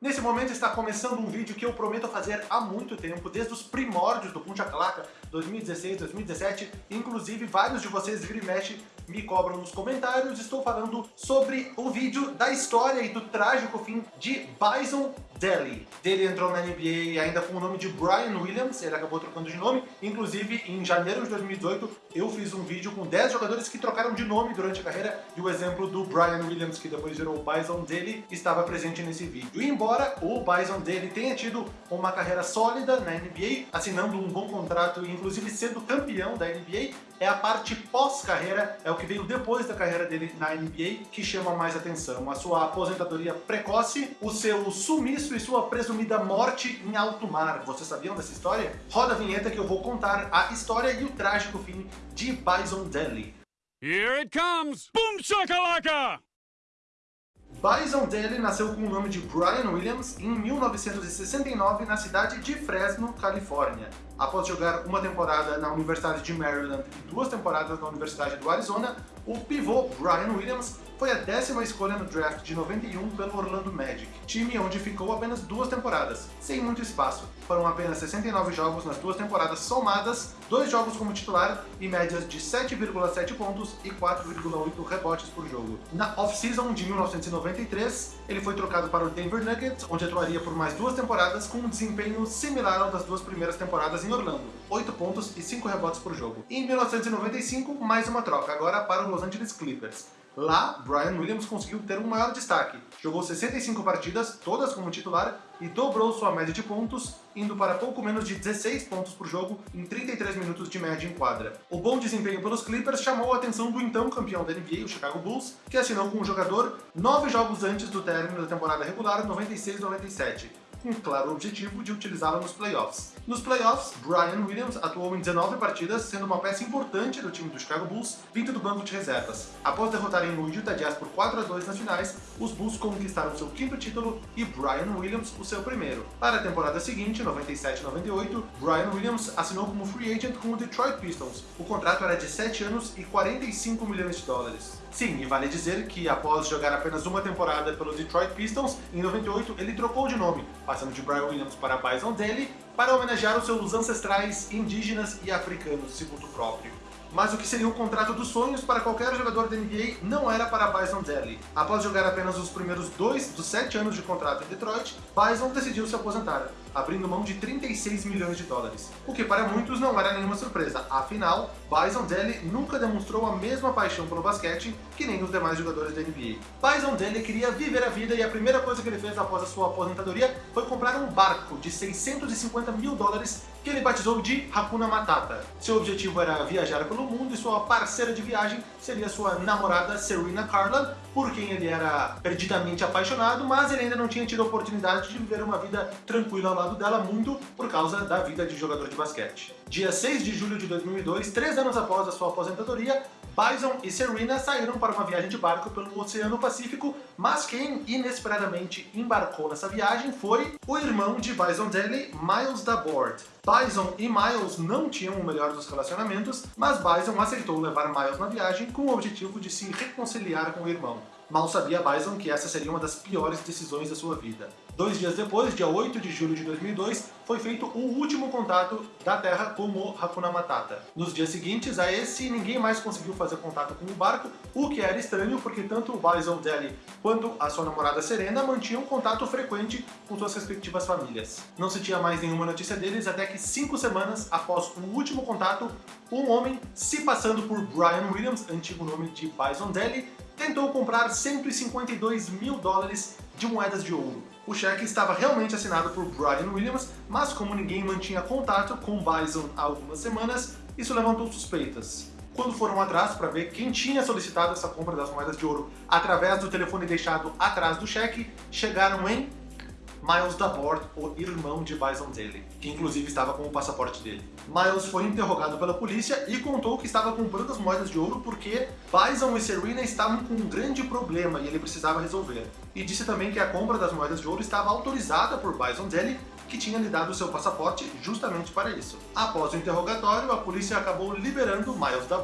Nesse momento está começando um vídeo que eu prometo fazer há muito tempo, desde os primórdios do Punta Claca, 2016, 2017, inclusive vários de vocês vira e mexe me cobram nos comentários, estou falando sobre o vídeo da história e do trágico fim de Bison Dele. Ele entrou na NBA ainda com o nome de Brian Williams, ele acabou trocando de nome, inclusive em janeiro de 2018 eu fiz um vídeo com 10 jogadores que trocaram de nome durante a carreira e o exemplo do Brian Williams, que depois virou Bison Dele, estava presente nesse vídeo. E embora o Bison Dele tenha tido uma carreira sólida na NBA, assinando um bom contrato e inclusive sendo campeão da NBA, é a parte pós-carreira, é o que veio depois da carreira dele na NBA, que chama mais atenção. A sua aposentadoria precoce, o seu sumiço e sua presumida morte em alto mar. Vocês sabiam dessa história? Roda a vinheta que eu vou contar a história e o trágico fim de Bison Dele. Here it comes! Boom shakalaka! Bison Dele nasceu com o nome de Brian Williams em 1969 na cidade de Fresno, Califórnia. Após jogar uma temporada na Universidade de Maryland e duas temporadas na Universidade do Arizona, o pivô Brian Williams foi a décima escolha no draft de 91 pelo Orlando Magic, time onde ficou apenas duas temporadas, sem muito espaço. Foram apenas 69 jogos nas duas temporadas somadas, dois jogos como titular e médias de 7,7 pontos e 4,8 rebotes por jogo. Na off-season de 1993, ele foi trocado para o Denver Nuggets, onde atuaria por mais duas temporadas com um desempenho similar ao das duas primeiras temporadas em Orlando, 8 pontos e 5 rebotes por jogo. E em 1995, mais uma troca, agora para o Los Angeles Clippers. Lá, Brian Williams conseguiu ter um maior destaque. Jogou 65 partidas, todas como titular, e dobrou sua média de pontos, indo para pouco menos de 16 pontos por jogo em 33 minutos de média em quadra. O bom desempenho pelos Clippers chamou a atenção do então campeão da NBA, o Chicago Bulls, que assinou com o jogador nove jogos antes do término da temporada regular 96-97 com claro objetivo de utilizá-la nos playoffs. Nos playoffs, Brian Williams atuou em 19 partidas, sendo uma peça importante do time do Chicago Bulls, vindo do banco de reservas. Após derrotarem o Utah Jazz por 4 a 2 nas finais, os Bulls conquistaram seu quinto título e Brian Williams o seu primeiro. Para a temporada seguinte, 97-98, Brian Williams assinou como free agent com o Detroit Pistons. O contrato era de 7 anos e 45 milhões de dólares. Sim, e vale dizer que após jogar apenas uma temporada pelo Detroit Pistons, em 98 ele trocou de nome, passando de Brian Williams para Bison Dele, para homenagear os seus ancestrais indígenas e africanos, segundo o próprio mas o que seria o contrato dos sonhos para qualquer jogador da NBA não era para Bison Dele. Após jogar apenas os primeiros dois dos sete anos de contrato em Detroit, Bison decidiu se aposentar, abrindo mão de 36 milhões de dólares. O que para muitos não era nenhuma surpresa, afinal, Bison Dele nunca demonstrou a mesma paixão pelo basquete que nem os demais jogadores da NBA. Bison Dele queria viver a vida e a primeira coisa que ele fez após a sua aposentadoria foi comprar um barco de 650 mil dólares que ele batizou de Hakuna Matata. Seu objetivo era viajar pelo mundo e sua parceira de viagem seria sua namorada Serena Carlin, por quem ele era perdidamente apaixonado, mas ele ainda não tinha tido a oportunidade de viver uma vida tranquila ao lado dela, muito por causa da vida de jogador de basquete. Dia 6 de julho de 2002, três anos após a sua aposentadoria, Bison e Serena saíram para uma viagem de barco pelo Oceano Pacífico, mas quem inesperadamente embarcou nessa viagem foi o irmão de Bison Daly, Miles Dabord. Bison e Miles não tinham o melhor dos relacionamentos, mas Bison aceitou levar Miles na viagem com o objetivo de se reconciliar com o irmão. Mal sabia Bison que essa seria uma das piores decisões da sua vida. Dois dias depois, dia 8 de julho de 2002, foi feito o último contato da Terra com o Hakuna Matata. Nos dias seguintes a esse, ninguém mais conseguiu fazer contato com o barco, o que era estranho porque tanto o Bison Deli quanto a sua namorada Serena mantinham contato frequente com suas respectivas famílias. Não se tinha mais nenhuma notícia deles até que cinco semanas após o último contato, um homem, se passando por Brian Williams, antigo nome de Bison Deli, tentou comprar 152 mil dólares de moedas de ouro. O cheque estava realmente assinado por Brian Williams, mas como ninguém mantinha contato com Bison há algumas semanas, isso levantou suspeitas. Quando foram atrás para ver quem tinha solicitado essa compra das moedas de ouro através do telefone deixado atrás do cheque, chegaram em Miles Dabord, o irmão de Bison Daly, que inclusive estava com o passaporte dele. Miles foi interrogado pela polícia e contou que estava comprando as moedas de ouro porque Bison e Serena estavam com um grande problema e ele precisava resolver. e disse também que a compra das moedas de ouro estava autorizada por Bison Deli, que tinha lhe dado seu passaporte justamente para isso. Após o interrogatório, a polícia acabou liberando Miles da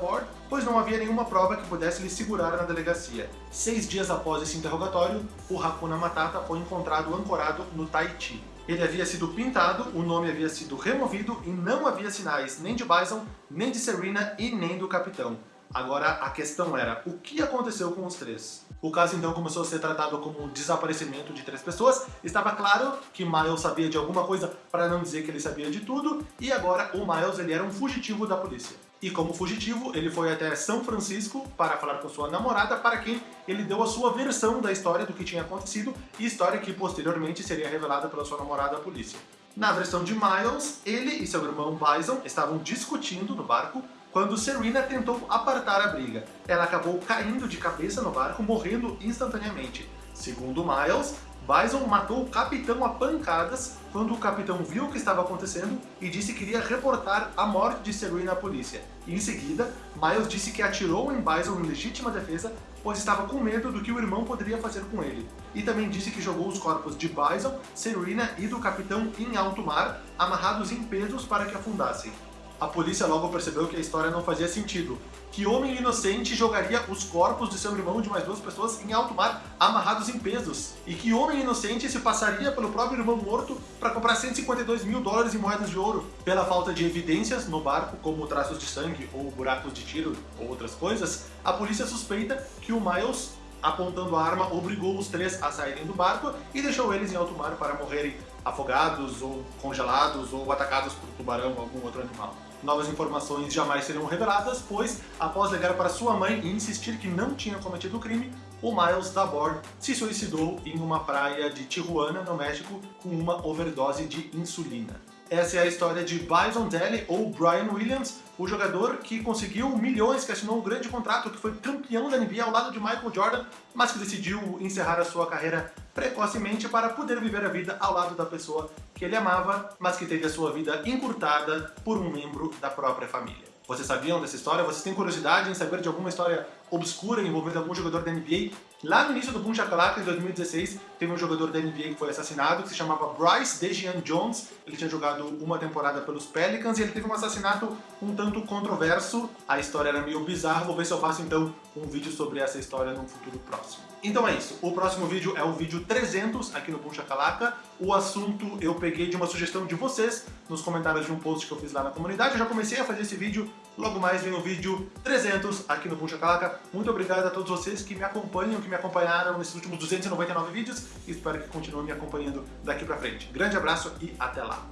pois não havia nenhuma prova que pudesse lhe segurar na delegacia. Seis dias após esse interrogatório, o Hakuna Matata foi encontrado ancorado no Tahiti. Ele havia sido pintado, o nome havia sido removido e não havia sinais nem de Bison, nem de Serena e nem do capitão. Agora a questão era, o que aconteceu com os três? O caso então começou a ser tratado como um desaparecimento de três pessoas. Estava claro que Miles sabia de alguma coisa, para não dizer que ele sabia de tudo, e agora o Miles ele era um fugitivo da polícia. E como fugitivo, ele foi até São Francisco para falar com sua namorada, para quem ele deu a sua versão da história do que tinha acontecido, e história que posteriormente seria revelada pela sua namorada à polícia. Na versão de Miles, ele e seu irmão Bison estavam discutindo no barco quando Serena tentou apartar a briga. Ela acabou caindo de cabeça no barco, morrendo instantaneamente. Segundo Miles, Bison matou o capitão a pancadas quando o capitão viu o que estava acontecendo e disse que iria reportar a morte de Serena à polícia. Em seguida, Miles disse que atirou em Bison em legítima defesa, pois estava com medo do que o irmão poderia fazer com ele. E também disse que jogou os corpos de Bison, Serena e do capitão em alto mar, amarrados em pesos para que afundassem. A polícia logo percebeu que a história não fazia sentido. Que homem inocente jogaria os corpos de seu irmão de mais duas pessoas em alto mar, amarrados em pesos? E que homem inocente se passaria pelo próprio irmão morto para comprar 152 mil dólares em moedas de ouro? Pela falta de evidências no barco, como traços de sangue ou buracos de tiro ou outras coisas, a polícia suspeita que o Miles apontando a arma, obrigou os três a saírem do barco e deixou eles em alto mar para morrerem afogados ou congelados ou atacados por tubarão ou algum outro animal. Novas informações jamais serão reveladas, pois, após ligar para sua mãe e insistir que não tinha cometido o crime, o Miles Dabord se suicidou em uma praia de Tijuana, no México, com uma overdose de insulina. Essa é a história de Bison Dele, ou Brian Williams, o jogador que conseguiu milhões, que assinou um grande contrato, que foi campeão da NBA ao lado de Michael Jordan, mas que decidiu encerrar a sua carreira precocemente para poder viver a vida ao lado da pessoa que ele amava, mas que teve a sua vida encurtada por um membro da própria família. Vocês sabiam dessa história? Vocês têm curiosidade em saber de alguma história obscura envolvendo algum jogador da NBA? Lá no início do Boom Shakalaka, em 2016, teve um jogador da NBA que foi assassinado, que se chamava Bryce Dejean Jones. Ele tinha jogado uma temporada pelos Pelicans e ele teve um assassinato um tanto controverso. A história era meio bizarra, vou ver se eu faço então um vídeo sobre essa história num futuro próximo. Então é isso, o próximo vídeo é o vídeo 300 aqui no Boom Shakalaka. O assunto eu peguei de uma sugestão de vocês nos comentários de um post que eu fiz lá na comunidade. Eu já comecei a fazer esse vídeo, logo mais vem o vídeo 300 aqui no Boom Shakalaka. Muito obrigado a todos vocês que me acompanham, que me acompanharam nesses últimos 299 vídeos e espero que continuem me acompanhando daqui pra frente. Grande abraço e até lá!